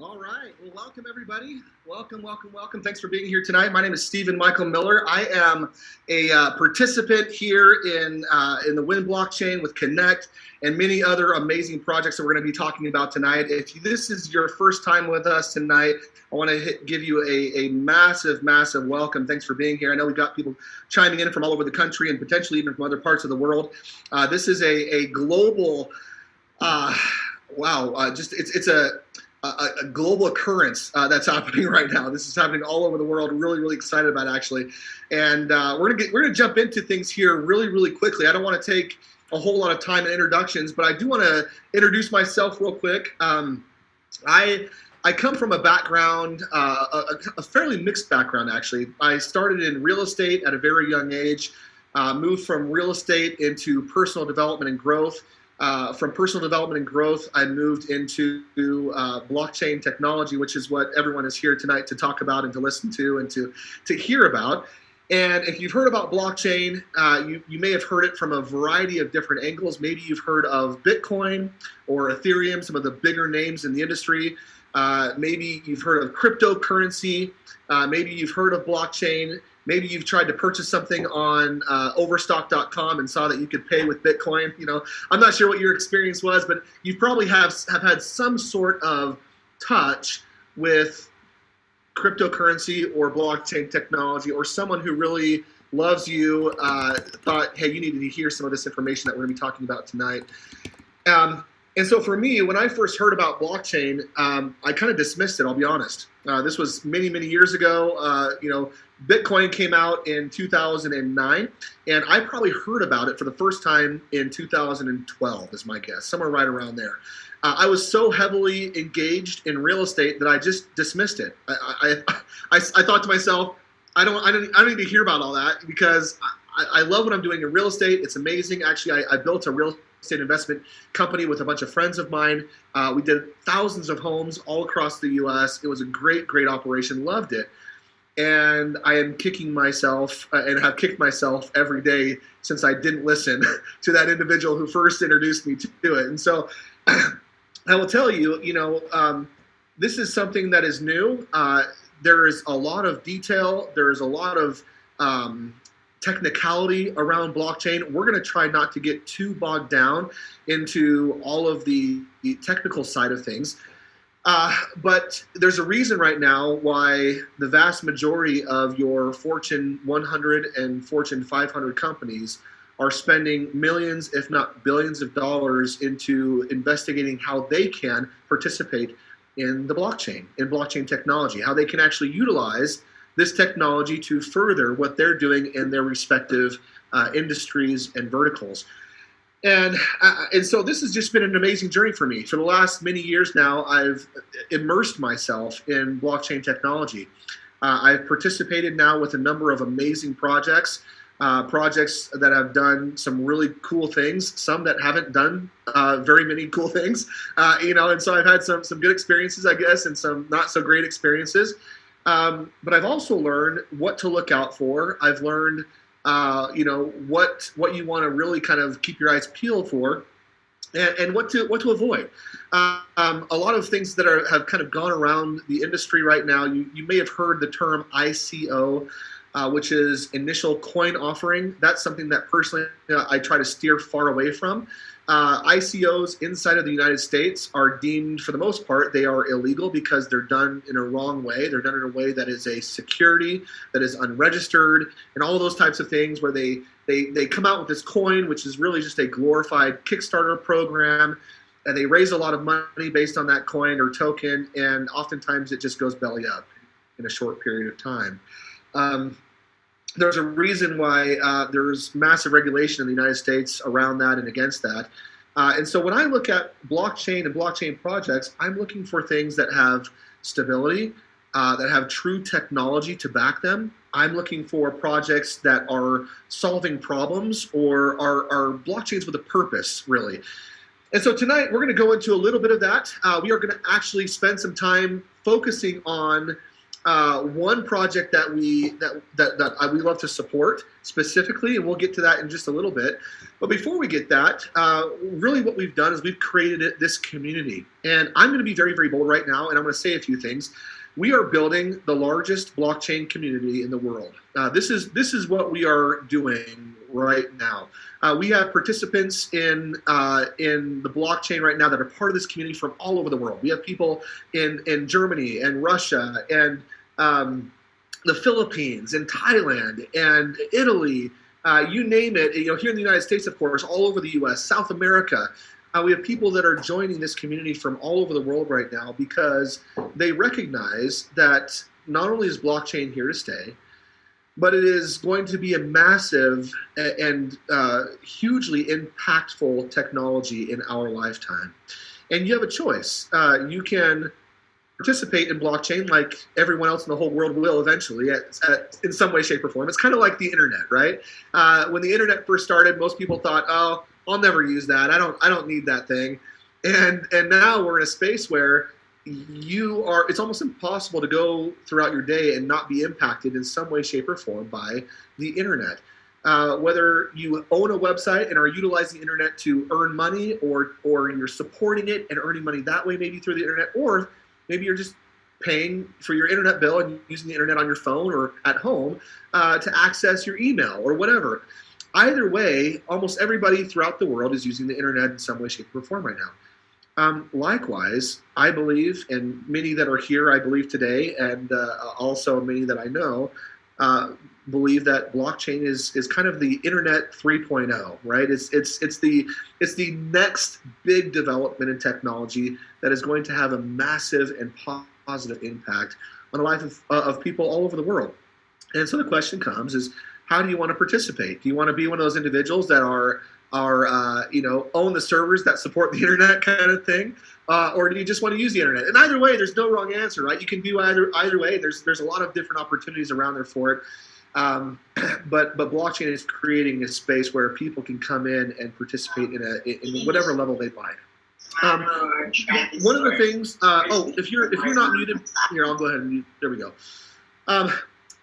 All right. Well, welcome everybody. Welcome, welcome, welcome. Thanks for being here tonight. My name is Stephen Michael Miller. I am a uh, participant here in uh, in the Win blockchain with Connect and many other amazing projects that we're going to be talking about tonight. If this is your first time with us tonight, I want to give you a, a massive, massive welcome. Thanks for being here. I know we've got people chiming in from all over the country and potentially even from other parts of the world. Uh, this is a, a global, uh, wow, uh, just it's it's a a, a global occurrence uh, that's happening right now. This is happening all over the world. Really, really excited about actually, and uh, we're gonna get we're gonna jump into things here really, really quickly. I don't want to take a whole lot of time in introductions, but I do want to introduce myself real quick. Um, I I come from a background, uh, a, a, fairly mixed background actually. I started in real estate at a very young age, uh, moved from real estate into personal development and growth. Uh, from personal development and growth, I moved into uh, blockchain technology, which is what everyone is here tonight to talk about and to listen to and to, to hear about. And if you've heard about blockchain, uh, you, you may have heard it from a variety of different angles. Maybe you've heard of Bitcoin or Ethereum, some of the bigger names in the industry. Uh, maybe you've heard of cryptocurrency. Uh, maybe you've heard of blockchain. Maybe you've tried to purchase something on uh, Overstock.com and saw that you could pay with Bitcoin. You know, I'm not sure what your experience was, but you probably have have had some sort of touch with cryptocurrency or blockchain technology, or someone who really loves you uh, thought, hey, you needed to hear some of this information that we're going to be talking about tonight. Um, and so for me, when I first heard about blockchain, um, I kind of dismissed it. I'll be honest. Uh, this was many, many years ago. Uh, you know, Bitcoin came out in 2009, and I probably heard about it for the first time in 2012, is my guess, somewhere right around there. Uh, I was so heavily engaged in real estate that I just dismissed it. I, I, I, I thought to myself, I don't, I don't, I don't need to hear about all that because I, I love what I'm doing in real estate. It's amazing. Actually, I, I built a real estate investment company with a bunch of friends of mine. Uh, we did thousands of homes all across the U.S. It was a great, great operation. Loved it, and I am kicking myself uh, and have kicked myself every day since I didn't listen to that individual who first introduced me to it. And so, I will tell you, you know, um, this is something that is new. Uh, there is a lot of detail. There is a lot of um, technicality around blockchain. We're going to try not to get too bogged down into all of the, the technical side of things. Uh, but there's a reason right now why the vast majority of your Fortune 100 and Fortune 500 companies are spending millions, if not billions of dollars into investigating how they can participate in the blockchain, in blockchain technology, how they can actually utilize this technology to further what they're doing in their respective uh, industries and verticals. And, uh, and so this has just been an amazing journey for me. For the last many years now, I've immersed myself in blockchain technology. Uh, I've participated now with a number of amazing projects, uh, projects that have done some really cool things, some that haven't done uh, very many cool things, uh, you know, and so I've had some, some good experiences, I guess, and some not so great experiences. Um, but I've also learned what to look out for. I've learned, uh, you know, what what you want to really kind of keep your eyes peeled for, and, and what to what to avoid. Uh, um, a lot of things that are have kind of gone around the industry right now. You you may have heard the term ICO. Uh, which is initial coin offering. That's something that personally uh, I try to steer far away from. Uh, ICOs inside of the United States are deemed, for the most part, they are illegal because they're done in a wrong way. They're done in a way that is a security, that is unregistered, and all those types of things where they, they, they come out with this coin, which is really just a glorified Kickstarter program, and they raise a lot of money based on that coin or token, and oftentimes it just goes belly up in a short period of time. Um, there's a reason why uh, there's massive regulation in the United States around that and against that. Uh, and so when I look at blockchain and blockchain projects, I'm looking for things that have stability, uh, that have true technology to back them. I'm looking for projects that are solving problems or are, are blockchains with a purpose, really. And so tonight we're going to go into a little bit of that. Uh, we are going to actually spend some time focusing on uh, one project that we that that, that I, we love to support specifically, and we'll get to that in just a little bit. But before we get that, uh, really what we've done is we've created this community, and I'm going to be very very bold right now, and I'm going to say a few things. We are building the largest blockchain community in the world. Uh, this is this is what we are doing right now. Uh, we have participants in uh, in the blockchain right now that are part of this community from all over the world. We have people in in Germany and Russia and um, the Philippines and Thailand and Italy. Uh, you name it. You know, here in the United States, of course, all over the U.S., South America. Uh, we have people that are joining this community from all over the world right now because they recognize that not only is blockchain here to stay, but it is going to be a massive and uh, hugely impactful technology in our lifetime. And you have a choice. Uh, you can participate in blockchain like everyone else in the whole world will eventually at, at, in some way, shape, or form. It's kind of like the internet, right? Uh, when the internet first started, most people thought, oh, I'll never use that. I don't, I don't need that thing. And, and now we're in a space where you are it's almost impossible to go throughout your day and not be impacted in some way shape or form by the internet uh, whether you own a website and are utilizing the internet to earn money or or you're supporting it and earning money that way maybe through the internet or maybe you're just paying for your internet bill and using the internet on your phone or at home uh, to access your email or whatever. Either way almost everybody throughout the world is using the internet in some way shape or form right now. Um, likewise, I believe, and many that are here, I believe today, and uh, also many that I know, uh, believe that blockchain is is kind of the internet 3.0 right it's it's it's the it's the next big development in technology that is going to have a massive and positive impact on the life of, uh, of people all over the world and so the question comes is how do you want to participate do you want to be one of those individuals that are are uh, you know own the servers that support the internet kind of thing, uh, or do you just want to use the internet? And either way, there's no wrong answer, right? You can do either either way. There's there's a lot of different opportunities around there for it. Um, but but blockchain is creating a space where people can come in and participate in a in whatever level they'd like. Um, one of the things, uh, oh, if you're if you're not muted, here I'll go ahead and mute. There we go. Um,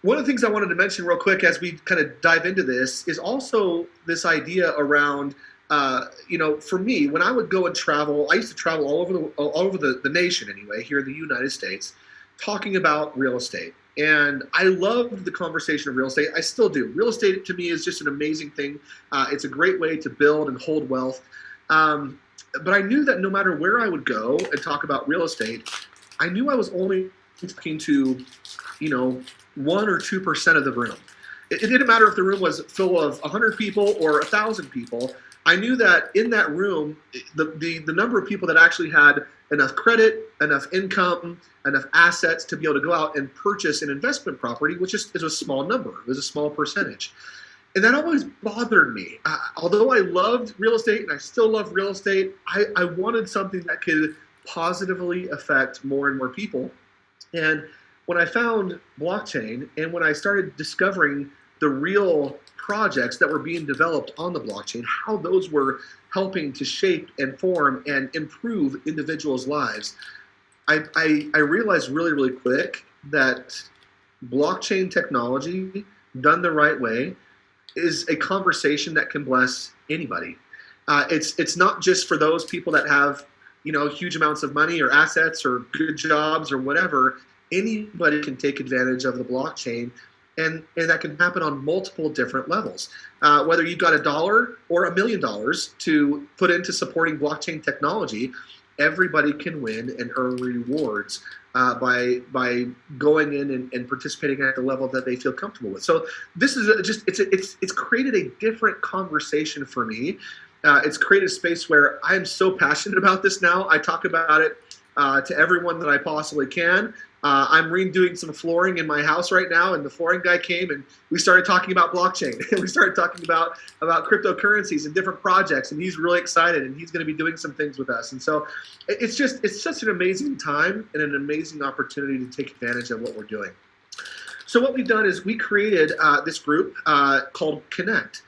one of the things I wanted to mention real quick as we kind of dive into this is also this idea around, uh, you know, for me, when I would go and travel, I used to travel all over the all over the, the nation anyway, here in the United States, talking about real estate. And I loved the conversation of real estate. I still do. Real estate to me is just an amazing thing. Uh, it's a great way to build and hold wealth. Um, but I knew that no matter where I would go and talk about real estate, I knew I was only talking to, you know, one or two percent of the room. It, it, didn't matter if the room was full of 100 people or 1,000 people. I knew that in that room, the, the, the number of people that actually had enough credit, enough income, enough assets to be able to go out and purchase an investment property, which is, is a small number, it was a small percentage. And that always bothered me. Uh, although I loved real estate and I still love real estate, I, I wanted something that could positively affect more and more people. And when I found blockchain and when I started discovering the real projects that were being developed on the blockchain, how those were helping to shape and form and improve individuals' lives, I, I, I realized really, really quick that blockchain technology done the right way is a conversation that can bless anybody. Uh, it's it's not just for those people that have you know huge amounts of money or assets or good jobs or whatever anybody can take advantage of the blockchain and, and that can happen on multiple different levels. Uh, whether you've got a dollar or a million dollars to put into supporting blockchain technology, everybody can win and earn rewards uh, by by going in and, and, participating at the level that they feel comfortable with. So this is just it's a, it's it's created a different conversation for me. Uh, it's created a space where I am so passionate about this now. I talk about it uh, to everyone that I possibly can. Uh, I'm redoing some flooring in my house right now, and the flooring guy came and we started talking about blockchain. we started talking about about cryptocurrencies and different projects, and he's really excited, and he's going to be doing some things with us. And so it's just it's such an amazing time and an amazing opportunity to take advantage of what we're doing. So what we've done is we created uh, this group uh, called Connect.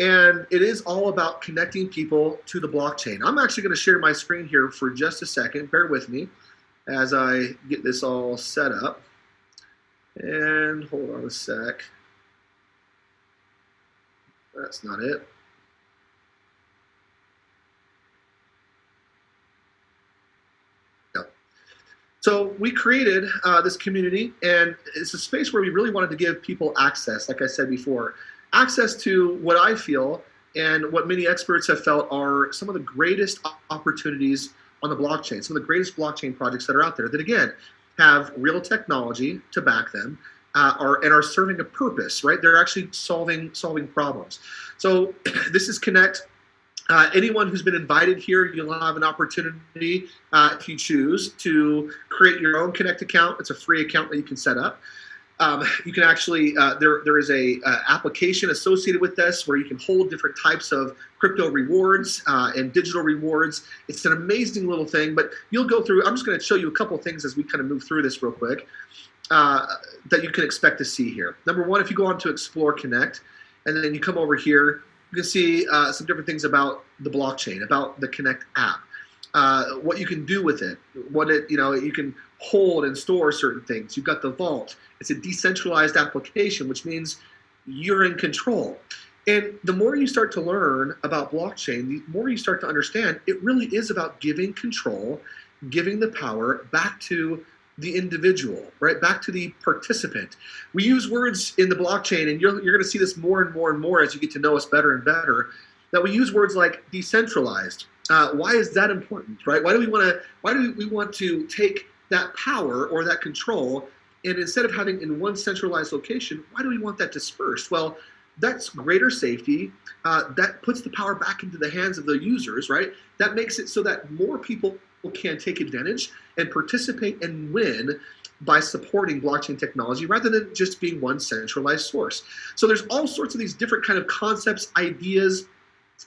And it is all about connecting people to the blockchain. I'm actually going to share my screen here for just a second. Bear with me as I get this all set up. And hold on a sec. That's not it. So we created uh, this community, and it's a space where we really wanted to give people access, like I said before, access to what I feel and what many experts have felt are some of the greatest opportunities on the blockchain, some of the greatest blockchain projects that are out there that, again, have real technology to back them, uh, are, and are serving a purpose, right? They're actually solving solving problems. So this is Connect. Uh, anyone who's been invited here, you'll have an opportunity, uh, if you choose, to create your own Connect account. It's a free account that you can set up. Um, you can actually, uh, there, there is a uh, application associated with this where you can hold different types of crypto rewards uh, and digital rewards. It's an amazing little thing, but you'll go through, I'm just gonna show you a couple things as we kind of move through this real quick uh, that you can expect to see here. Number one, if you go on to Explore Connect, and then you come over here, you can see uh, some different things about the blockchain, about the Connect app. Uh, what you can do with it, what it, you know, you can hold and store certain things. You've got the vault. It's a decentralized application, which means you're in control. And the more you start to learn about blockchain, the more you start to understand it really is about giving control, giving the power back to the individual, right? Back to the participant. We use words in the blockchain, and you're, you're going to see this more and more and more as you get to know us better and better, that we use words like decentralized. Uh, why is that important, right? Why do we want to? Why do we want to take that power or that control, and instead of having in one centralized location, why do we want that dispersed? Well, that's greater safety. Uh, that puts the power back into the hands of the users, right? That makes it so that more people can take advantage and participate and win by supporting blockchain technology rather than just being one centralized source. So there's all sorts of these different kind of concepts, ideas,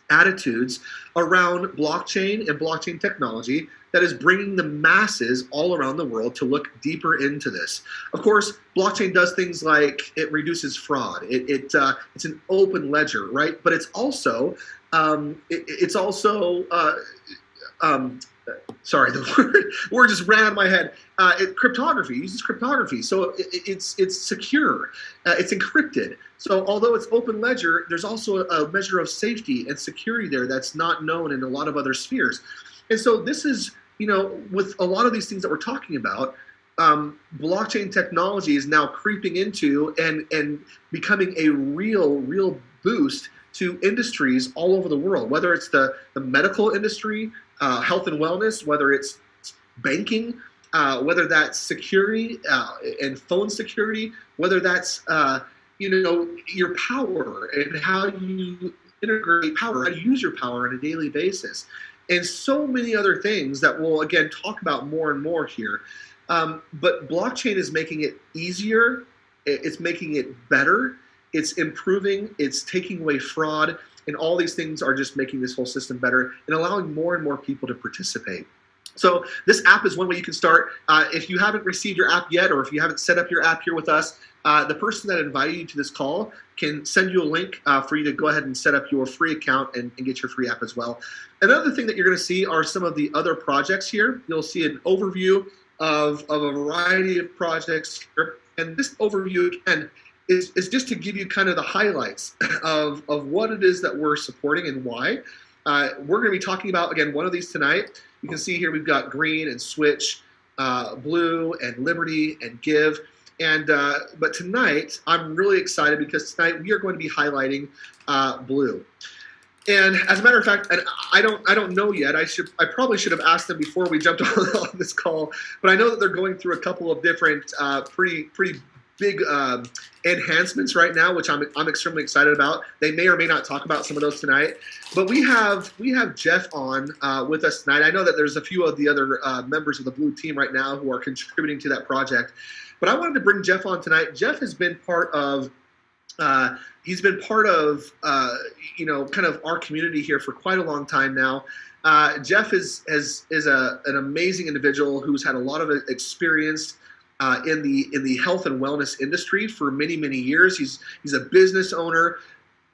attitudes around blockchain and blockchain technology that is bringing the masses all around the world to look deeper into this. Of course, blockchain does things like it reduces fraud. It, it uh, it's an open ledger, right? But it's also um, it, it's also uh, um, sorry, the word, word just ran out of my head. Uh, it, cryptography uses cryptography, so it, it's it's secure, uh, it's encrypted. So although it's open ledger, there's also a, measure of safety and security there that's not known in a lot of other spheres. And so this is, you know, with a lot of these things that we're talking about, um, blockchain technology is now creeping into and and becoming a real real boost to industries all over the world, whether it's the, the medical industry, uh, health and wellness, whether it's banking, uh, whether that's security uh, and phone security, whether that's uh, you know your power and how you integrate power, how you use your power on a daily basis, and so many other things that we'll again talk about more and more here. Um, but blockchain is making it easier. It's making it better. It's improving. It's taking away fraud and all these things are just making this whole system better and allowing more and more people to participate. So this app is one way you can start. Uh, if you haven't received your app yet, or if you haven't set up your app here with us, uh, the person that invited you to this call can send you a link uh, for you to go ahead and set up your free account and, and get your free app as well. Another thing that you're going to see are some of the other projects here. You'll see an overview of, of a variety of projects here. And this overview, again, is, is just to give you kind of the highlights of, of what it is that we're supporting and why. Uh, we're going to be talking about, again, one of these tonight. You can see here we've got green and switch, uh, blue and liberty and give. And uh, but tonight I'm really excited because tonight we are going to be highlighting uh, blue. And as a matter of fact, I don't I don't know yet. I should I probably should have asked them before we jumped on, this call. But I know that they're going through a couple of different uh, pretty pretty big um, enhancements right now, which I'm, I'm extremely excited about. They may or may not talk about some of those tonight, but we have we have Jeff on uh, with us tonight. I know that there's a few of the other uh, members of the Blue team right now who are contributing to that project, but I wanted to bring Jeff on tonight. Jeff has been part of. Uh, he's been part of uh, you know kind of our community here for quite a long time now. Uh, Jeff is, is, is a, an amazing individual who's had a lot of experience uh, in the in the health and wellness industry for many many years. He's he's a business owner,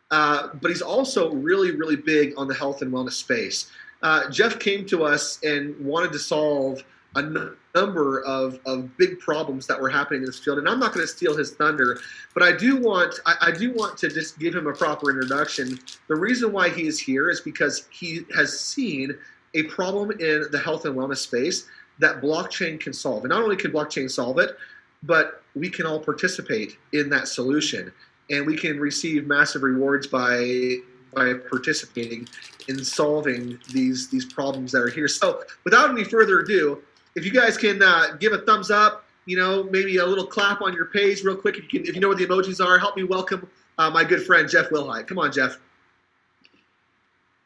uh, but he's also really really big on the health and wellness space. Uh, Jeff came to us and wanted to solve a number of, of big problems that were happening in this field. And I'm not going to steal his thunder, but I do want I, I, do want to just give him a proper introduction. The reason why he is here is because he has seen a problem in the health and wellness space that blockchain can solve. And not only can blockchain solve it, but we can all participate in that solution. And we can receive massive rewards by by participating in solving these these problems that are here. So without any further ado, if you guys can uh, give a thumbs up, you know, maybe a little clap on your page real quick. If you, can, if you know what the emojis are, help me welcome uh, my good friend Jeff Wilhite. Come on, Jeff.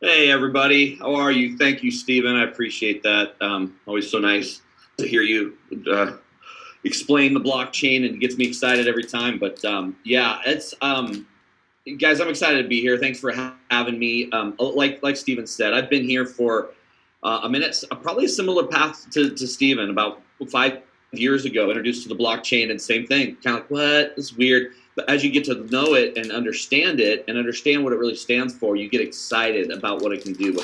Hey, everybody. How are you? Thank you, Stephen. I appreciate that. Um, always so nice to hear you uh, explain the blockchain, and it gets me excited every time. But um, yeah, it's um, guys. I'm excited to be here. Thanks for ha having me. Um, like like Stephen said, I've been here for uh, I mean, it's probably a similar path to, to Stephen about five years ago, introduced to the blockchain and same thing. Kind of like, what? It's weird. But as you get to know it and understand it and understand what it really stands for, you get excited about what it can do.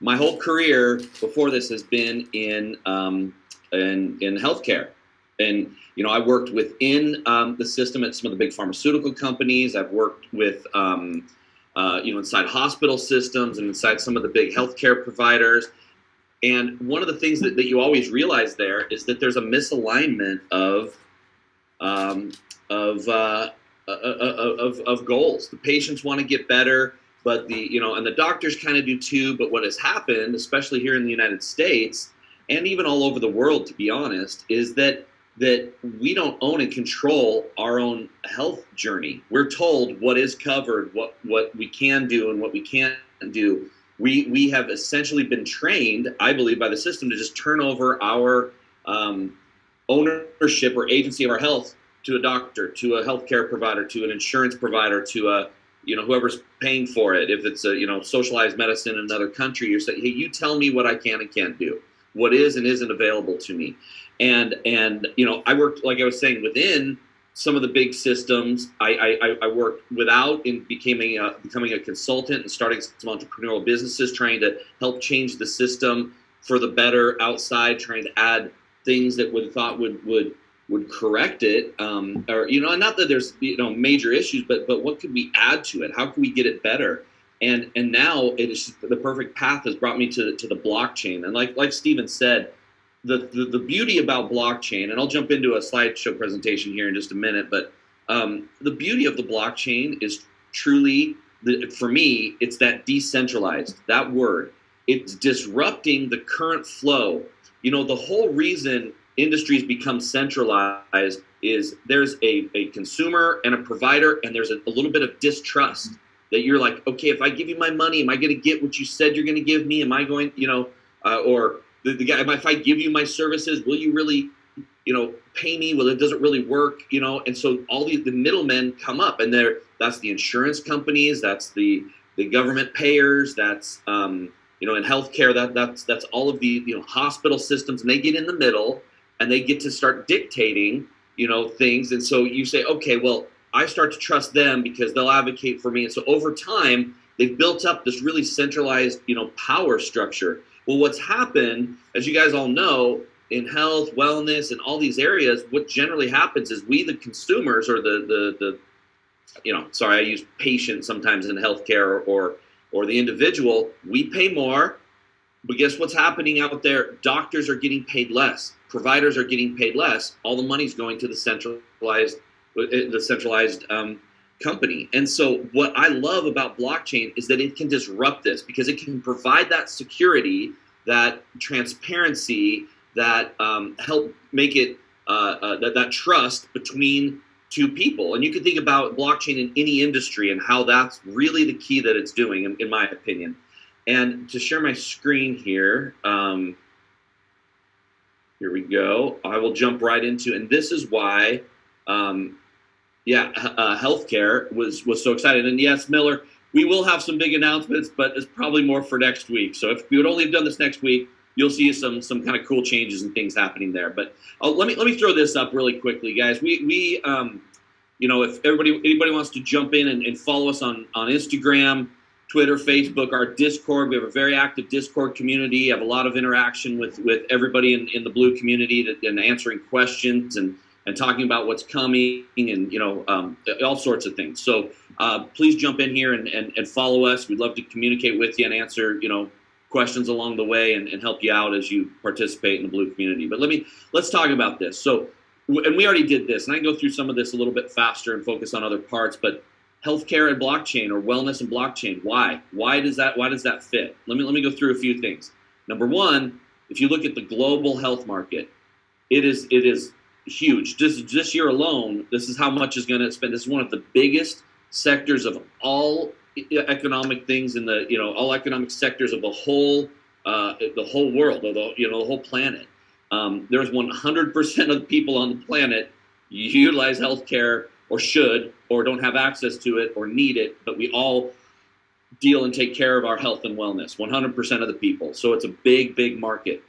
My whole career before this has been in um, in, in healthcare. And, you know, I worked within um, the system at some of the big pharmaceutical companies. I've worked with, um, uh, you know, inside hospital systems and inside some of the big healthcare providers. And one of the things that, that you always realize there is that there's a misalignment of um, of, uh, uh, uh, uh, of of goals. The patients want to get better, but the you know, and the doctors kind of do too. But what has happened, especially here in the United States, and even all over the world, to be honest, is that that we don't own and control our own health journey. We're told what is covered, what what we can do, and what we can't do we we have essentially been trained, I believe, by the system to just turn over our um, ownership or agency of our health to a doctor, to a healthcare provider, to an insurance provider, to a you know whoever's paying for it. If it's a you know socialized medicine in another country, you're saying, hey, you tell me what I can and can't do, what is and isn't available to me, and and you know I worked like I was saying within some of the big systems. I, I, I worked without in becoming a, uh, becoming a consultant and starting some entrepreneurial businesses, trying to help change the system for the better outside, trying to add things that would thought would would would correct it, um, or you know, not that there's you know major issues, but but what could we add to it? How can we get it better? And and now it is the perfect path has brought me to to the blockchain. And like like Stephen said, the, the, the beauty about blockchain, and I'll jump into a slideshow presentation here in just a minute, but um, the beauty of the blockchain is truly, the, for me, it's that decentralized, that word. It's disrupting the current flow. You know, the whole reason industries become centralized is there's a, a consumer and a provider, and there's a, a little bit of distrust that you're like, okay, if I give you my money, am I going to get what you said you're going to give me? Am I going, you know, uh, or the, the guy, if I give you my services, will you really, you know, pay me? Well, it doesn't really work, you know. And so all these the middlemen come up, and they're that's the insurance companies, that's the the government payers, that's um, you know, in healthcare, that that's that's all of the you know hospital systems, and they get in the middle, and they get to start dictating, you know, things. And so you say, okay, well, I start to trust them because they'll advocate for me. And so over time, they've built up this really centralized, you know, power structure. Well, what's happened, as you guys all know, in health, wellness, and all these areas, what generally happens is we, the consumers, or the the, the you know, sorry, I use patient sometimes in healthcare or, or or the individual, we pay more, but guess what's happening out there? Doctors are getting paid less. Providers are getting paid less. All the money's going to the centralized, the centralized um, company. And so what I love about blockchain is that it can disrupt this because it can provide that security, that transparency, that um, help make it uh, uh, that, that trust between two people. And you can think about blockchain in any industry and how that's really the key that it's doing, in, in my opinion. And to share my screen here, um, here we go. I will jump right into, and this is why um, yeah, uh, healthcare was was so excited. And yes, Miller, we will have some big announcements, but it's probably more for next week. So if we would only have done this next week, you'll see some some kind of cool changes and things happening there. But uh, let me let me throw this up really quickly, guys. We we um, you know, if everybody anybody wants to jump in and, and follow us on on Instagram, Twitter, Facebook, our Discord. We have a very active Discord community. Have a lot of interaction with with everybody in, in the blue community that, and answering questions and and talking about what's coming and you know um, all sorts of things. So uh, please jump in here and, and, and follow us. We'd love to communicate with you and answer you know questions along the way and, and help you out as you participate in the blue community. But let me let's talk about this. So and we already did this, and I can go through some of this a little bit faster and focus on other parts, but healthcare and blockchain or wellness and blockchain. Why? Why does that why does that fit? Let me let me go through a few things. Number one, if you look at the global health market, it is it is huge. Just this year alone, this is how much is going to spend. This is one of the biggest sectors of all economic things in the you know all economic sectors of the whole uh, the whole world, or the you know the whole planet. Um, there's 100% of the people on the planet utilize healthcare or should or don't have access to it or need it, but we all deal and take care of our health and wellness. 100% of the people. So it's a big, big market.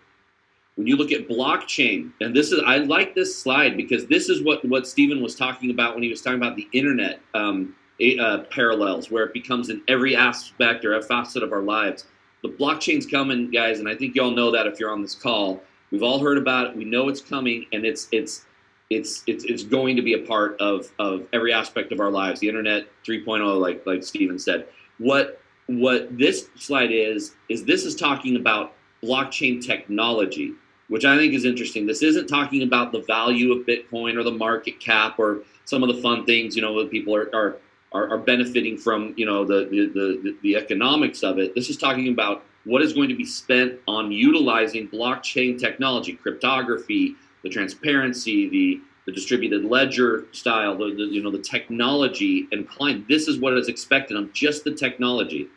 When you look at blockchain, and this is I like this slide because this is what what Stephen was talking about when he was talking about the internet um, uh, parallels, where it becomes in every aspect or a facet of our lives. The blockchain's coming, guys, and I think y'all know that if you're on this call. We've all heard about it. We know it's coming, and it's it's it's it's it's going to be a part of of every aspect of our lives. The internet 3.0, like like Stephen said. What what this slide is is this is talking about blockchain technology which I think is interesting. This isn't talking about the value of Bitcoin or the market cap or some of the fun things, you know, that people are, are, are, are benefiting from, you know, the, the, the, the economics of it. This is talking about what is going to be spent on utilizing blockchain technology, cryptography, the transparency, the, the distributed ledger style, the, the you know, the technology and client. This is what is expected on just the technology.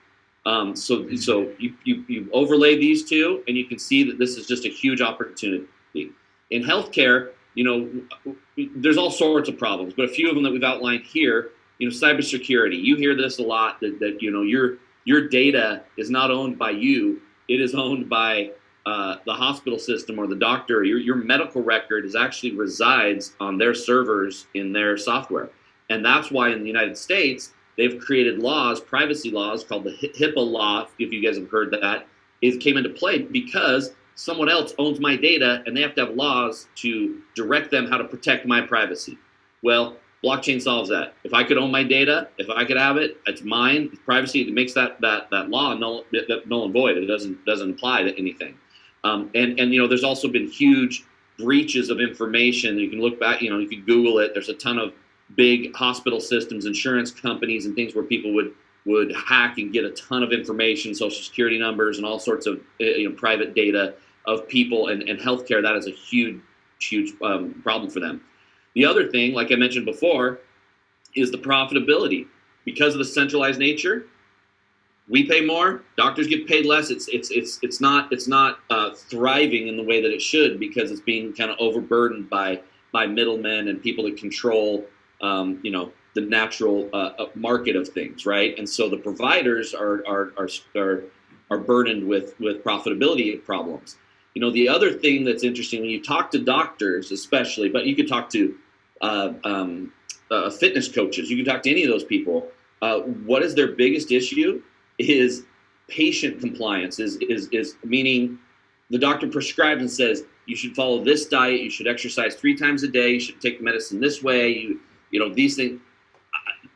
Um, so so you, you, you overlay these two, and you can see that this is just a huge opportunity. In healthcare, you know, there's all sorts of problems, but a few of them that we've outlined here, you know, cybersecurity. You hear this a lot that, that you know your your data is not owned by you; it is owned by uh, the hospital system or the doctor. Your your medical record is actually resides on their servers in their software, and that's why in the United States they've created laws, privacy laws called the HIPAA law, if you guys have heard that, it came into play because someone else owns my data and they have to have laws to direct them how to protect my privacy. Well, blockchain solves that. If I could own my data, if I could have it, it's mine. Privacy it makes that that that law null, null and void. It doesn't doesn't apply to anything. Um, and and you know, there's also been huge breaches of information. You can look back. You know, you can Google it. There's a ton of big hospital systems, insurance companies, and things where people would would hack and get a ton of information, social security numbers, and all sorts of eh, you know private data of people and, and healthcare. That is a huge, huge um, problem for them. The other thing, like I mentioned before, is the profitability. Because of the centralized nature, we pay more, doctors get paid less. It's it's it's it's not it's not uh, thriving in the way that it should because it's being kind of overburdened by by middlemen and people that control um, you know, the natural uh, uh, market of things, right? And so the providers are are are are, are burdened with with profitability problems. You know, the other thing that's interesting when you talk to doctors, especially, but you could talk to uh, um, uh, fitness coaches, you can talk to any of those people. Uh, what is their biggest issue? Is patient compliance. Is is is meaning the doctor prescribes and says you should follow this diet, you should exercise three times a day, you should take medicine this way, you you know, these things,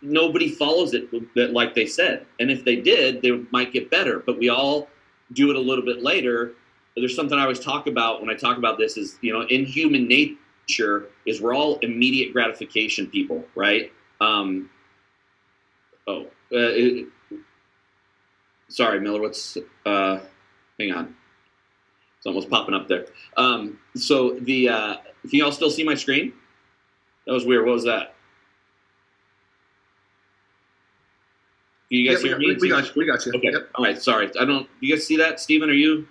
nobody follows it like they said. And if they did, they might get better. But we all do it a little bit later. There's something I always talk about when I talk about this is, you know, in human nature is we're all immediate gratification people, right? Um, oh, uh, it, sorry, Miller. What's uh, hang on? It's almost popping up there. Um, so the uh, can y'all still see my screen? That was weird. What was that? you guys yeah, hear we, me? We got you. We got you. Okay. Yep. All right. Sorry. I don't. You guys see that, Stephen? Are you?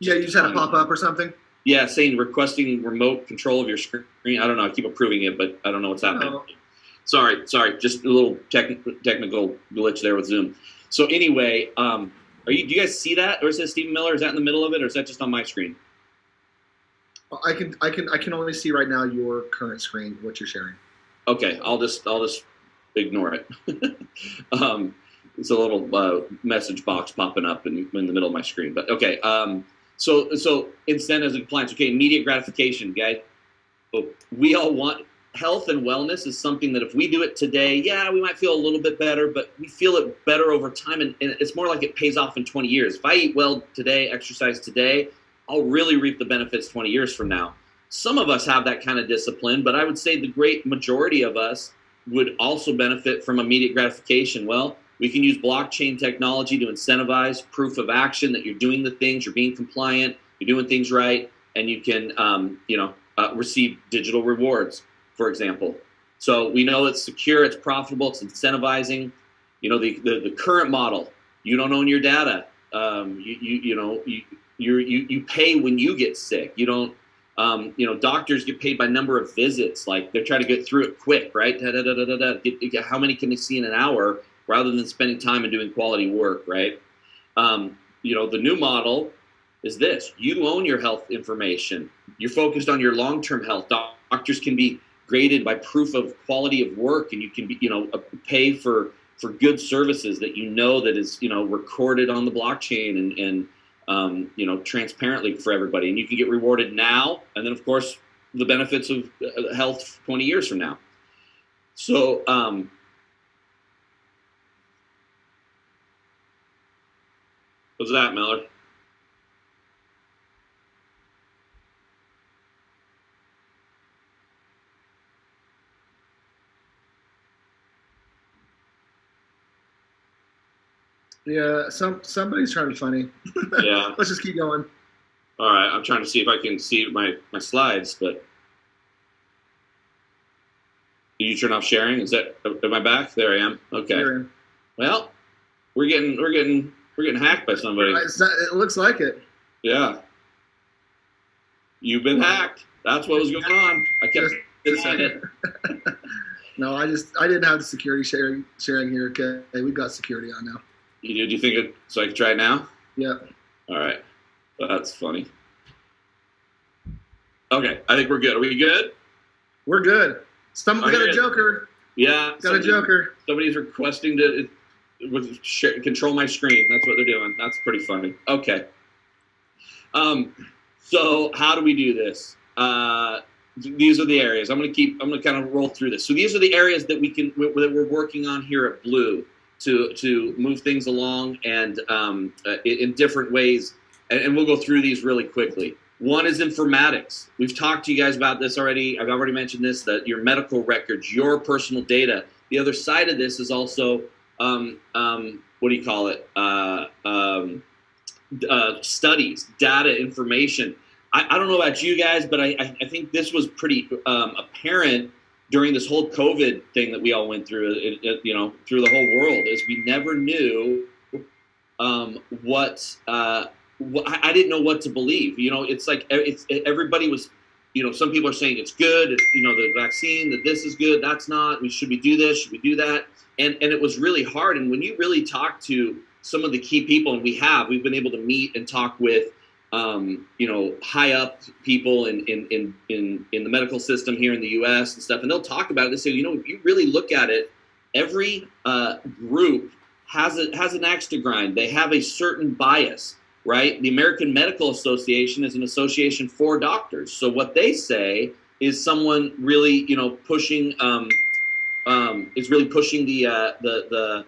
Yeah, you just had a pop up or something. Yeah, saying requesting remote control of your screen. I don't know. I keep approving it, but I don't know what's happening. Oh. Sorry, sorry. Just a little tech, technical glitch there with Zoom. So anyway, um, are you? Do you guys see that, or is that Stephen Miller? Is that in the middle of it, or is that just on my screen? I can, I can, I can only see right now your current screen, what you're sharing. Okay, I'll just, I'll just ignore it. um, it's a little uh, message box popping up in, in the middle of my screen. But okay, um, so so incentives and compliance. Okay, immediate gratification, guys. We all want health and wellness is something that if we do it today, yeah, we might feel a little bit better, but we feel it better over time, and, and it's more like it pays off in 20 years. If I eat well today, exercise today, I'll really reap the benefits 20 years from now. Some of us have that kind of discipline, but I would say the great majority of us would also benefit from immediate gratification. Well, we can use blockchain technology to incentivize proof of action that you're doing the things, you're being compliant, you're doing things right, and you can, um, you know, uh, receive digital rewards, for example. So we know it's secure, it's profitable, it's incentivizing. You know, the, the, the current model, you don't own your data. Um, you, you, you know, you, you you, pay when you get sick. You don't, um, you know, doctors get paid by number of visits. Like they're trying to get through it quick, right? Da, da, da, da, da. Get, get, how many can they see in an hour rather than spending time and doing quality work, right? Um, you know, the new model is this you own your health information. You're focused on your long term health. Doctors can be graded by proof of quality of work, and you can be, you know, uh, pay for for good services that you know that is you know recorded on the blockchain and and um, you know transparently for everybody. And you can get rewarded now and then of course the benefits of uh, health 20 years from now. So um, what's that miller Yeah, some somebody's trying to be funny. Yeah. Let's just keep going. All right, I'm trying to see if I can see my my slides, but did you turn off sharing? Is that am I back? There I am. Okay. Well, we're getting we're getting we're getting hacked by somebody. Not, it looks like it. Yeah. You've been hacked. That's what was going on. I kept denying it. no, I just I didn't have the security sharing sharing here. Okay, we've got security on now. You do? Do you think it? So I can try it now? Yeah. All right. That's funny. Okay, I think we're good. Are we good? We're good. Some we got a joker. Yeah. Got somebody, a joker. Somebody's requesting to with share, control my screen. That's what they're doing. That's pretty funny. Okay. Um, so how do we do this? Uh, these are the areas. I'm going to keep. I'm going to kind of roll through this. So these are the areas that we can that we're working on here at Blue to to move things along and um, uh, in, different ways. And, and, we'll go through these really quickly. One is informatics. We've talked to you guys about this already. I've already mentioned this that your medical records, your personal data. The other side of this is also um, um, what do you call it? Uh, um, uh, studies, data, information. I, I, don't know about you guys, but I, I think this was pretty um, apparent during this whole COVID thing that we all went through, it, it, you know, through the whole world, is we never knew um, what, uh, I didn't know what to believe. You know, it's like it's everybody was, you know, some people are saying it's good. It's, you know, the vaccine that this is good, that's not. We should we do this? Should we do that? And and it was really hard. And when you really talk to some of the key people, and we have, we've been able to meet and talk with um, you know, high up people in, in, in, in, in the medical system here in the U.S. and stuff, and they'll talk about it. They say, you know, if you really look at it, every uh, group has a, has an axe to grind. They have a certain bias, right? The American Medical Association is an association for doctors. So what they say is someone really, you know, pushing um, um, is really pushing the uh, the the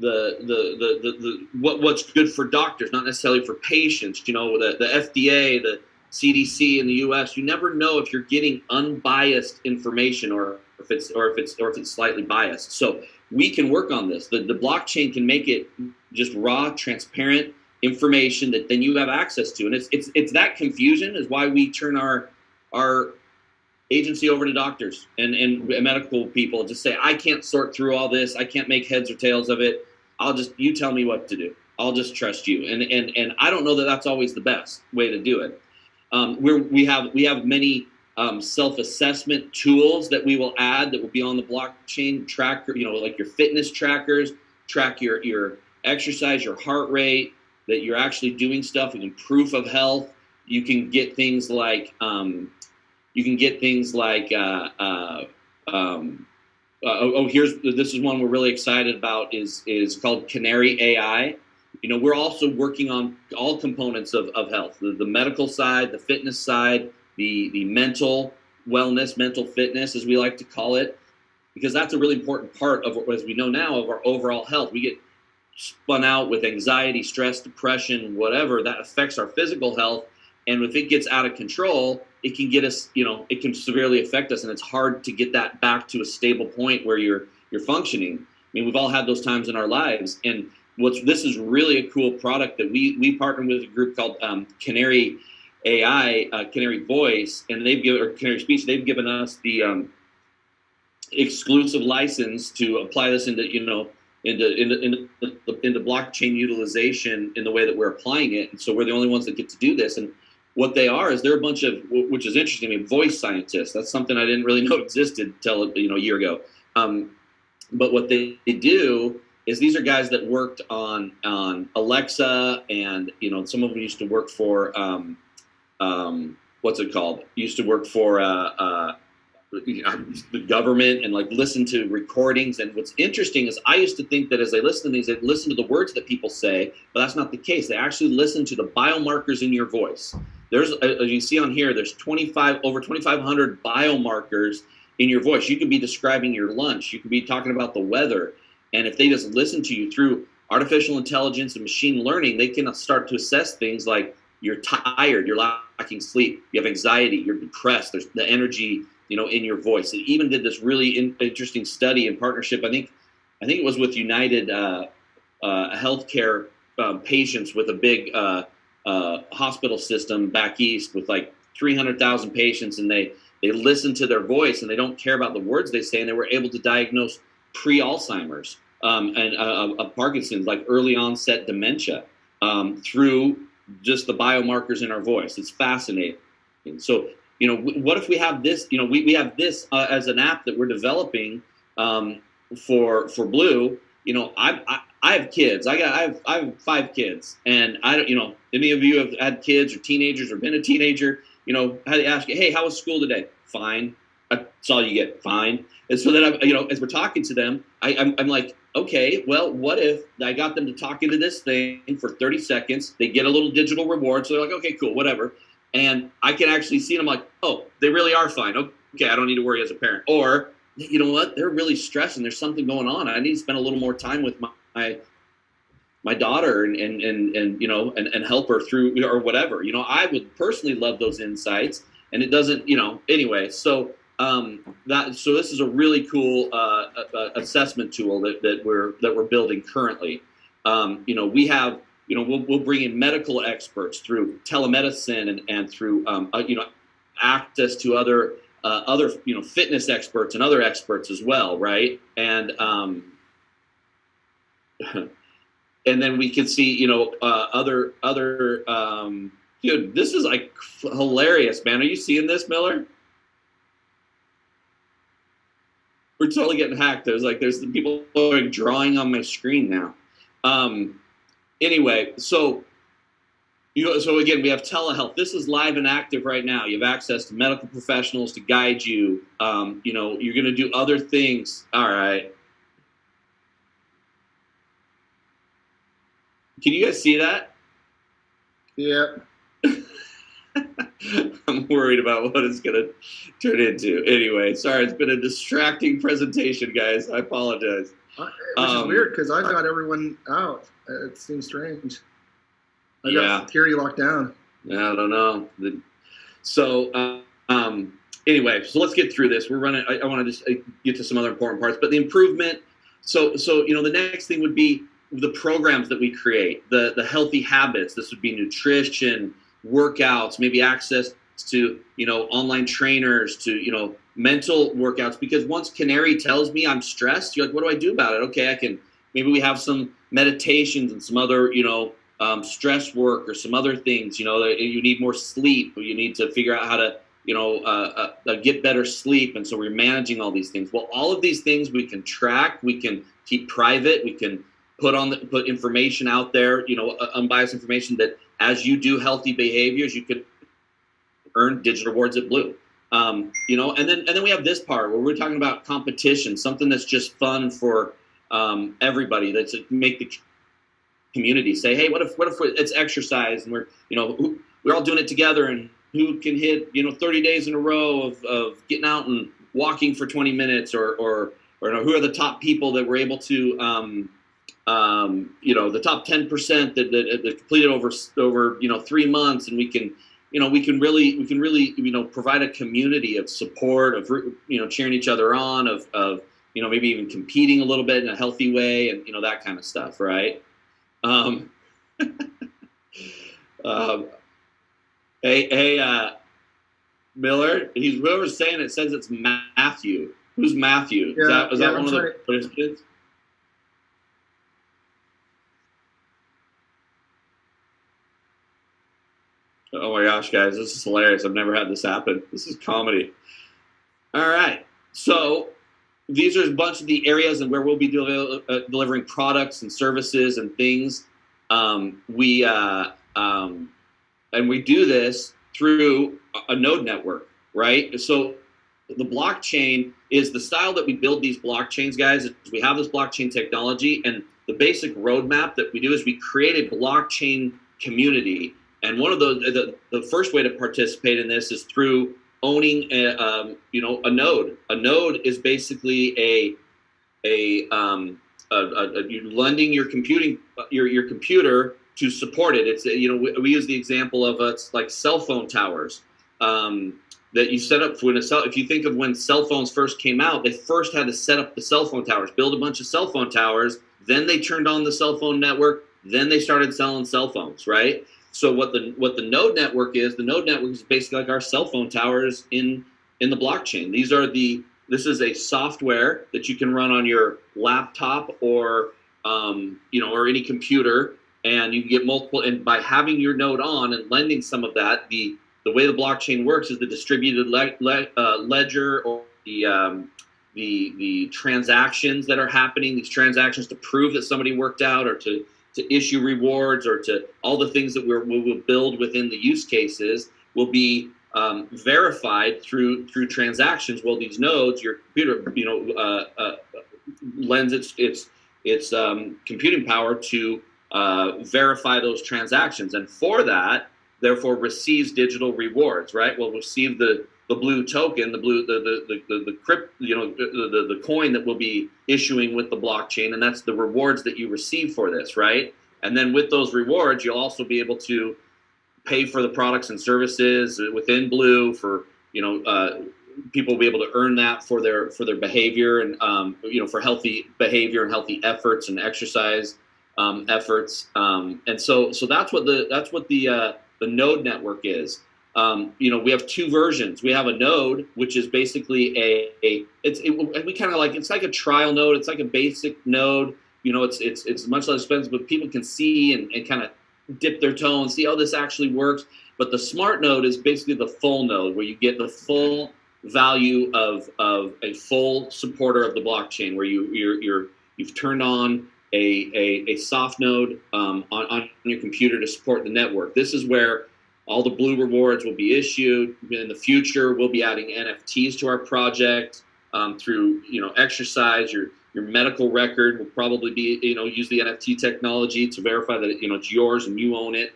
the, the, the, the, what, what's good for doctors, not necessarily for patients. You know, the, the FDA, the CDC in the U.S. You never know if you're getting unbiased information or if it's or if it's or if it's slightly biased. So we can work on this. The, the blockchain can make it just raw, transparent information that then you have access to, and it's it's it's that confusion is why we turn our our agency over to doctors and, and medical people just say i can't sort through all this i can't make heads or tails of it I'll just you tell me what to do. I'll just trust you. And and and I don't know that that's always the best way to do it. Um, we we have we have many um, self-assessment tools that we will add that will be on the blockchain tracker. You know, like your fitness trackers, track your your exercise, your heart rate, that you're actually doing stuff. and proof of health. You can get things like um, you can get things like uh, uh, um, Uh, oh, oh, here's this is one we're really excited about is is called Canary AI. You know, we're also working on all components of, of health, the, the medical side, the fitness side, the the mental wellness, mental fitness, as we like to call it, because that's a really important part of, as we know now, of our overall health. We get spun out with anxiety, stress, depression, whatever that affects our physical health, and if it gets out of control, it can get us, you know, it can severely affect us, and it's hard to get that back to a stable point where you're you're functioning. I mean, we've all had those times in our lives, and what's this is really a cool product that we we partnered with a group called um, Canary AI, uh, Canary Voice, and they've given or Canary Speech. They've given us the um, exclusive license to apply this into you know into into, into, into blockchain utilization in the way that we're applying it. And so we're the only ones that get to do this. And what they are is they're a bunch of which is interesting. I mean, voice scientists. That's something I didn't really know existed until you know a year ago. Um, but what they, they do is these are guys that worked on on Alexa, and you know some of them used to work for um, um, what's it called? Used to work for uh, uh, the government and like listen to recordings. And what's interesting is I used to think that as they listen to these, they listen to the words that people say, but that's not the case. They actually listen to the biomarkers in your voice. There's, as you see on here, there's 25 over 2,500 biomarkers in your voice. You could be describing your lunch. You could be talking about the weather. And if they just listen to you through artificial intelligence and machine learning, they can start to assess things like you're tired, you're lacking sleep, you have anxiety, you're depressed, there's the energy, you know, in your voice. It even did this really in, interesting study in partnership. I think, I think it was with United uh, uh, Healthcare um, patients with a big uh, uh hospital system back east with like 300,000 patients, and they they listen to their voice and they don't care about the words they say, and they were able to diagnose pre-Alzheimer's um, and uh, Parkinson's, like early onset dementia, um, through just the biomarkers in our voice. It's fascinating. So, you know, what if we have this? You know, we, we have this uh, as an app that we're developing um, for for Blue. You know, I, I I have kids. I got I have I have five kids, and I don't. You know, any of you have had kids or teenagers or been a teenager? You know, to ask you, hey, how was school today? Fine. Uh, that's all you get. Fine. And so then, I'm you know, as we're talking to them, I, I'm, I'm like, okay, well, what if I got them to talk into this thing for 30 seconds? They get a little digital reward. So they're like, okay, cool, whatever. And I can actually see them like, oh, they really are fine. Okay, I don't need to worry as a parent. Or, you know what? They're really stressing. There's something going on. I need to spend a little more time with my, my my daughter and, and, and, and you know and, and help her through or whatever you know i would personally love those insights and it doesn't you know anyway so um, that so this is a really cool uh, assessment tool that, that we're that we're building currently. Um, you know, we have you know we'll, we'll bring in medical experts through telemedicine and, and through um, uh, you know access to other uh, other you know fitness experts and other experts as well, right? And um, and then we can see you know uh, other other um, dude. This is like hilarious, man. Are you seeing this, Miller? we're totally getting hacked. There's like there's the people like drawing on my screen now. Um, anyway, so you know, so again, we have telehealth. This is live and active right now. You have access to medical professionals to guide you. Um, you know, you're going to do other things. All right. Can you guys see that? Yeah. I'm worried about what it's going to turn into. Anyway, sorry, it's been a distracting presentation, guys. I apologize. Uh, which um, is weird because I've got everyone out. It seems strange. I yeah. got security locked down. Yeah, I don't know. So, uh, um, anyway, so let's get through this. We're running. I, I want to just uh, get to some other important parts, but the improvement. So, so you know, the next thing would be the programs that we create, the the healthy habits. This would be nutrition workouts, maybe access to you know online trainers, to you know mental workouts. Because once Canary tells me I'm stressed, you're like, what do I do about it? Okay, I can maybe we have some meditations and some other you know um, stress work or some other things. You know, you need more sleep, or you need to figure out how to you know uh, uh, uh, get better sleep, and so we're managing all these things. Well, all of these things we can track, we can keep private, we can put on the, put information out there, you know, uh, unbiased information that as you do healthy behaviors, you could earn digital rewards at Blue. Um, you know, and then and then we have this part where we're talking about competition, something that's just fun for um, everybody. That's make the community say, hey, what if what if it's exercise and we're you know we're all doing it together and who can hit you know 30 days in a row of, of getting out and walking for 20 minutes or or or you know, who are the top people that were able to um, um, you know the top 10% that, that, that completed over over you know three months and we can you know we can really we can really you know provide a community of support of you know cheering each other on of of you know maybe even competing a little bit in a healthy way and you know that kind of stuff right? Um, um hey hey uh miller he's whoever's saying it says it's matthew. Who's matthew? Yeah, is that, is yeah, that one of the participants Oh my gosh, guys, this is hilarious. I've never had this happen. This is comedy. All right. So these are a bunch of the areas and where we'll be del- uh, delivering products and services and things. Um, we uh, um, and we do this through a node network, right? So the blockchain is the style that we build these blockchains, guys. We have this blockchain technology, and the basic roadmap that we do is we create a blockchain community and one of the, the, the first way to participate in this is through owning a, um, you know a node. A node is basically a a, um, a, a, you're lending your computing your your computer to support it. It's you know we, we use the example of uh, like cell phone towers um, that you set up when a cell. If you think of when cell phones first came out, they first had to set up the cell phone towers, build a bunch of cell phone towers. Then they turned on the cell phone network. Then they started selling cell phones, right? So what the what the node network is, the node network is basically like our cell phone towers in in the blockchain. These are the this is a software that you can run on your laptop or um, you know or any computer, and you can get multiple. And by having your node on and lending some of that, the the way the blockchain works is the distributed le- le- uh, ledger or the um, the the transactions that are happening. These transactions to prove that somebody worked out or to to issue rewards or to all the things that we're, we will build within the use cases will be um, verified through through transactions. Well, these nodes, your computer, you know, uh, uh, lends its its its um, computing power to uh, verify those transactions, and for that, therefore, receives digital rewards. Right? Will receive the the blue token, the blue, the the the the, the crypt, you know, the, the the coin that we'll be issuing with the blockchain, and that's the rewards that you receive for this, right? And then with those rewards, you'll also be able to pay for the products and services within Blue for you know uh, people will be able to earn that for their for their behavior and um, you know for healthy behavior and healthy efforts and exercise um, efforts. Um, and so so that's what the that's what the uh, the node network is um, you know, we have two versions. We have a node, which is basically a, a it's it, we kind of like it's like a trial node. It's like a basic node. You know, it's it's it's much less expensive, but people can see and, and kind of dip their toe and see how this actually works. But the smart node is basically the full node, where you get the full value of of a full supporter of the blockchain, where you you're, you're you've turned on a, a, a soft node um, on, on your computer to support the network. This is where all the blue rewards will be issued in the future. We'll be adding NFTs to our project um, through you know exercise. Your your medical record will probably be you know use the NFT technology to verify that you know it's yours and you own it.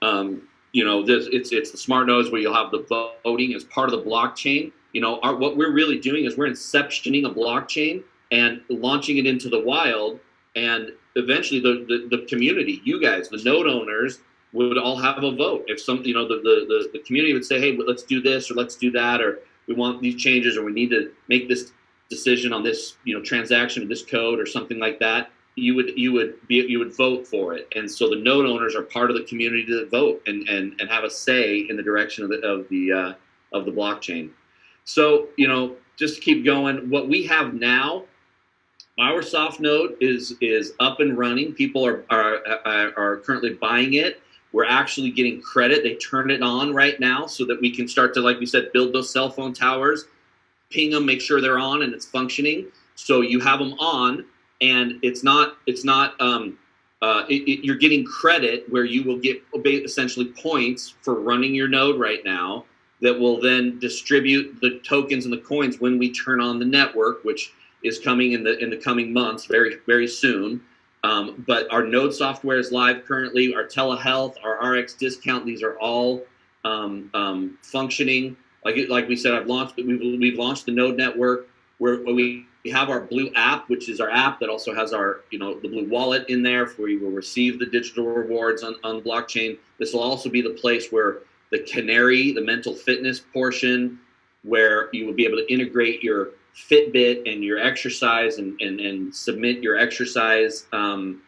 Um, you know this it's it's the smart nodes where you'll have the voting as part of the blockchain. You know our, what we're really doing is we're inceptioning a blockchain and launching it into the wild and eventually the, the, the community you guys the node owners would all have a vote. If some, you know, the, the, the, community would say, hey, let's do this or let's do that, or we want these changes or we need to make this decision on this, you know, transaction this code or something like that, you would you would be you would vote for it. And so the node owners are part of the community to vote and and, and have a say in the direction of the of the uh, of the blockchain. So you know, just to keep going, what we have now our soft node is is up and running. People are are are, are currently buying it. We're actually getting credit. They turn it on right now so that we can start to, like we said, build those cell phone towers, ping them, make sure they're on and it's functioning. So you have them on, and it's not it's not um, uh, it, it, you're getting credit where you will get essentially points for running your node right now. that will then distribute the tokens and the coins when we turn on the network, which is coming in the in the coming months, very very soon. Um, but our node software is live currently. Our telehealth, our RX discount, these are all um, um, functioning. Like like we said, I've launched we've we've launched the node network where we have our blue app, which is our app that also has our you know the blue wallet in there, where you will receive the digital rewards on on blockchain. This will also be the place where the canary, the mental fitness portion, where you will be able to integrate your Fitbit and your exercise and, and, and submit your exercise um,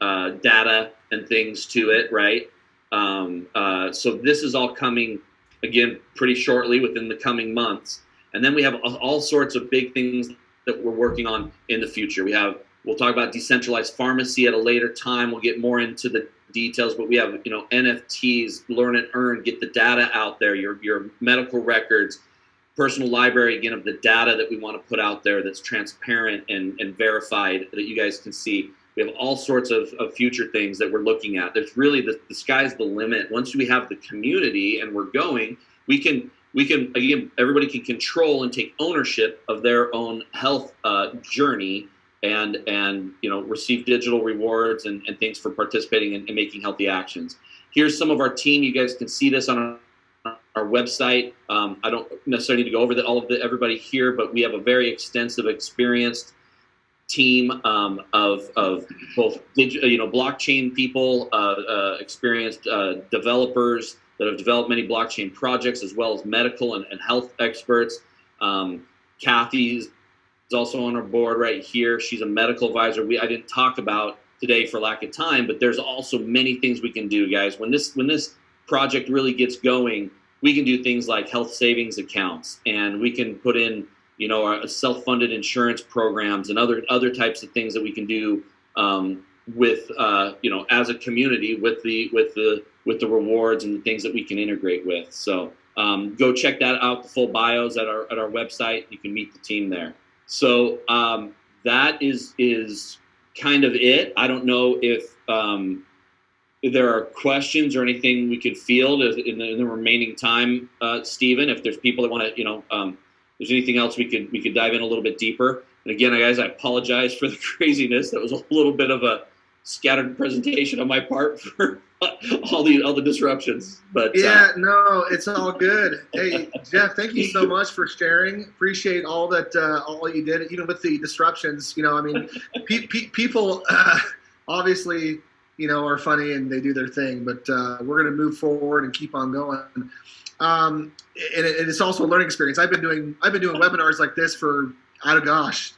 uh, data and things to it, right? Um, uh, so this is all coming again pretty shortly within the coming months. And then we have all sorts of big things that we're working on in the future. We have we'll talk about decentralized pharmacy at a later time. We'll get more into the details, but we have you know NFTs, learn and earn, get the data out there, your your medical records, personal library again of the data that we want to put out there that's transparent and, and verified that you guys can see. We have all sorts of, of future things that we're looking at. There's really the, the sky's the limit. Once we have the community and we're going, we can we can again everybody can control and take ownership of their own health uh, journey and and you know receive digital rewards and, and things for participating and, and making healthy actions. Here's some of our team. You guys can see this on our our website. Um, I don't necessarily need to go over the, all of the, everybody here, but we have a very extensive, experienced team um, of, of both you know blockchain people, uh, uh, experienced uh, developers that have developed many blockchain projects, as well as medical and, and health experts. Um, Kathy is also on our board right here. She's a medical advisor. We I didn't talk about today for lack of time, but there's also many things we can do, guys. When this when this project really gets going, we can do things like health savings accounts and we can put in you know our self-funded insurance programs and other other types of things that we can do um, with uh, you know as a community with the with the with the rewards and the things that we can integrate with. So um, go check that out the full bios at our at our website. You can meet the team there. So um, that is is kind of it. I don't know if um, if there are questions or anything we could field in the, in the remaining time, uh, Stephen, if there's people that want to, you know, um, there's anything else we could we could dive in a little bit deeper. And again, guys, I apologize for the craziness. That was a little bit of a scattered presentation on my part for all the all the disruptions. But uh, yeah, uh, no, it's all good. Hey, Jeff, thank you so much for sharing. Appreciate all that uh, all you did, even with the disruptions. You know, I mean, pe- pe- people uh, obviously you know, are funny and they do their thing. But uh, we're going to move forward and keep on going. Um, and, it, it's also a learning experience. I've been doing I've been doing webinars like this for I don't gosh,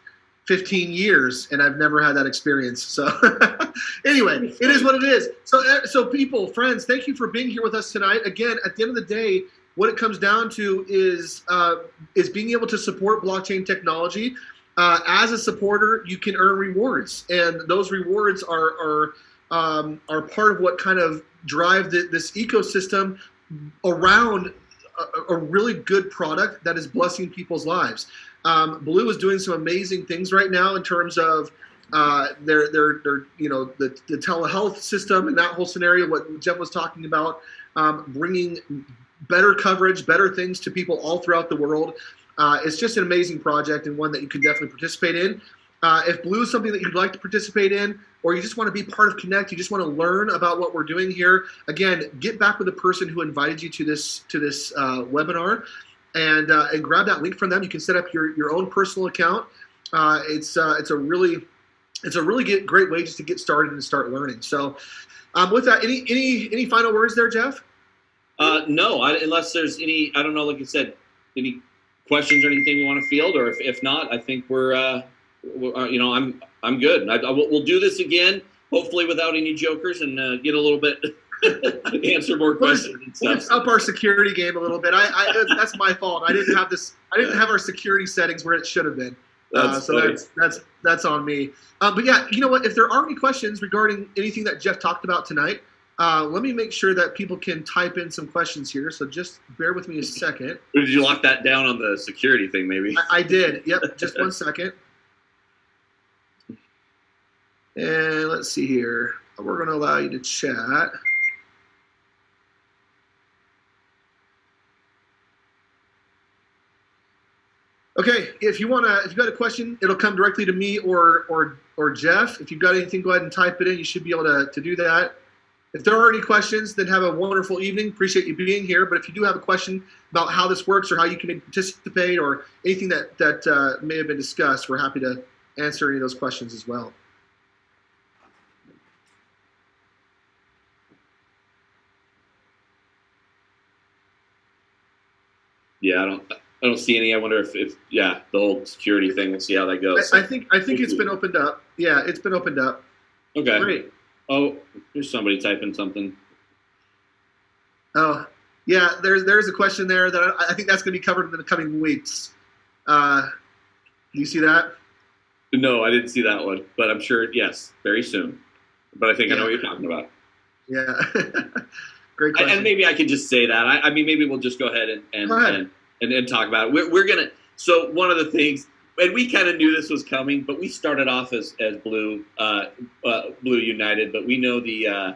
15 years, and I've never had that experience. So anyway, it is what it is. So uh, so people, friends, thank you for being here with us tonight. Again, at the end of the day. What it comes down to is uh, is being able to support blockchain technology. Uh, as a supporter, you can earn rewards, and those rewards are, are um, are part of what kind of drive the, this ecosystem around a, a, really good product that is blessing people's lives. Um, Blue is doing some amazing things right now in terms of uh, their, their, their, you know, the, the telehealth system and that whole scenario, what Jeff was talking about, um, bringing better coverage, better things to people all throughout the world. Uh, it's just an amazing project and one that you can definitely participate in. Uh, if Blue is something that you'd like to participate in, or you just want to be part of Connect, you just want to learn about what we're doing here, again, get back with the person who invited you to this to this uh, webinar, and uh, and grab that link from them. You can set up your your own personal account. Uh, it's uh, it's a really it's a really get, great way just to get started and start learning. So, um, with that, any any any final words there, Jeff? Uh, no, I, unless there's any, I don't know, like you said, any questions or anything you want to field, or if, if not, I think we're, you know, I'm I'm good. I, I, we'll do this again, hopefully without any jokers, and uh, get a little bit answer more questions. Let's up our security game a little bit. I, I, that's my fault. I didn't have this. I didn't have our security settings where it should have been. Uh, so that's that's that's on me. Uh, but yeah, you know what? If there are any questions regarding anything that Jeff talked about tonight, uh, let me make sure that people can type in some questions here. So just bear with me a second. Did you lock that down on the security thing? Maybe I, I did. Yep. Just one second. And let's see here. We're going to allow you to chat. Okay, if you wanna, if you've got a question, it'll come directly to me or or or Jeff. If you've got anything, go ahead and type it in. You should be able to to do that. If there are any questions, then have a wonderful evening. Appreciate you being here. But if you do have a question about how this works or how you can participate or anything that that uh, may have been discussed, we're happy to answer any of those questions as well. Yeah, I don't. I don't see any. I wonder if, if yeah, the whole security thing. We'll see how that goes. I, I think I think it's been opened up. Yeah, it's been opened up. okay. Great. Oh, here's somebody typing something. Oh, yeah. There's there's a question there that I, I think that's going to be covered in the coming weeks. Uh, do you see that? No, I didn't see that one, but I'm sure yes, very soon. But I think I know what you're talking about. Yeah. Great And, question. and maybe I could just say that. I, I mean, maybe we'll just go ahead and and, Go ahead. and, and and talk about it. We're, we're gonna. So one of the things, and we kind of knew this was coming, but we started off as as Blue uh, uh, Blue United, but we know the. Uh,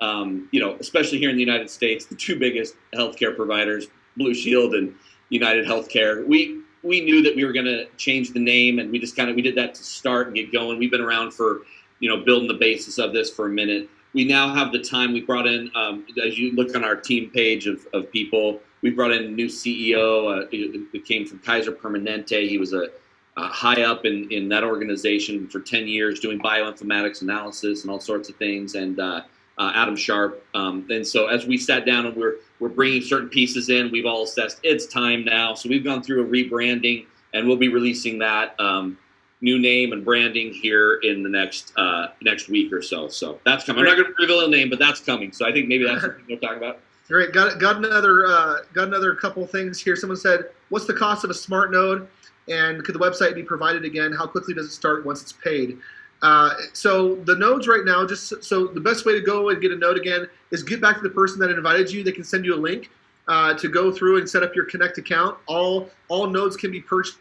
um, you know, especially here in the United States, the two biggest healthcare providers, Blue Shield and United Healthcare. We we knew that we were going to change the name, and we just kind of we did that to start and get going. We've been around for you know building the basis of this for a minute. We now have the time. We brought in, um, as you look on our team page of, of people, we brought in a new CEO. Uh, came from Kaiser Permanente. He was a, uh high up in, in that organization for 10 years doing bioinformatics analysis and all sorts of things. And uh, uh, Adam Sharp. Um, and so as we sat down and we're we're bringing certain pieces in, we've all assessed it's time now. So we've gone through a rebranding, and we'll be releasing that um, new name and branding here in the next uh, next week or so. So that's coming. I'm not going to reveal a name, but that's coming. So I think maybe that's what we're talking about. Great. Got got another uh, got another couple things here. Someone said, "What's the cost of a smart node, and could the website be provided again? How quickly does it start once it's paid?" Uh, so the nodes right now, just so the best way to go and get a node again is get back to the person that invited you. They can send you a link uh, to go through and set up your Connect account. All all nodes can be purchased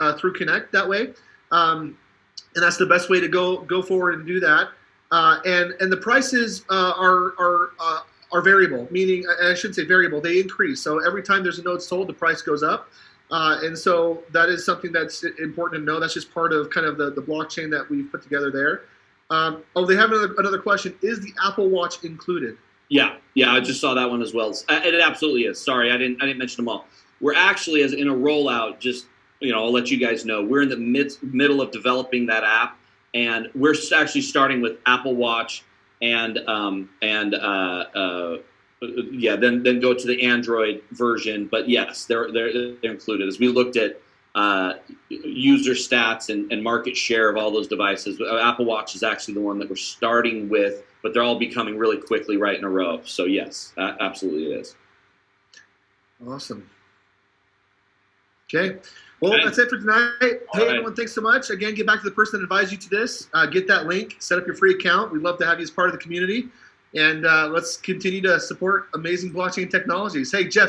uh, through Connect that way, um, and that's the best way to go go forward and do that. Uh, and and the prices uh, are are uh, are variable, meaning I shouldn't say variable, they increase. So every time there's a node sold, the price goes up. Uh, and so that is something that's important to know. That's just part of kind of the, the blockchain that we've put together there. Um, oh, they have another, another question. Is the Apple Watch included? Yeah, yeah, I just saw that one as well. Uh, It absolutely is. Sorry, I didn't I didn't mention them all. We're actually as in a rollout. Just you know, I'll let you guys know. We're in the mid, middle of developing that app, and we're actually starting with Apple Watch and um, and uh, uh, yeah, then then go to the Android version. But yes, they're they're, they're included. As we looked at uh, user stats and, and market share of all those devices, uh, Apple Watch is actually the one that we're starting with but they're all becoming really quickly right in a row. So yes, absolutely it is. Awesome. Okay. Well, that's it for tonight. Hey, right. everyone, thanks so much. Again, get back to the person that advised you to this. Uh, get that link, set up your free account. We'd love to have you as part of the community. And uh, let's continue to support amazing blockchain technologies. Hey, Jeff,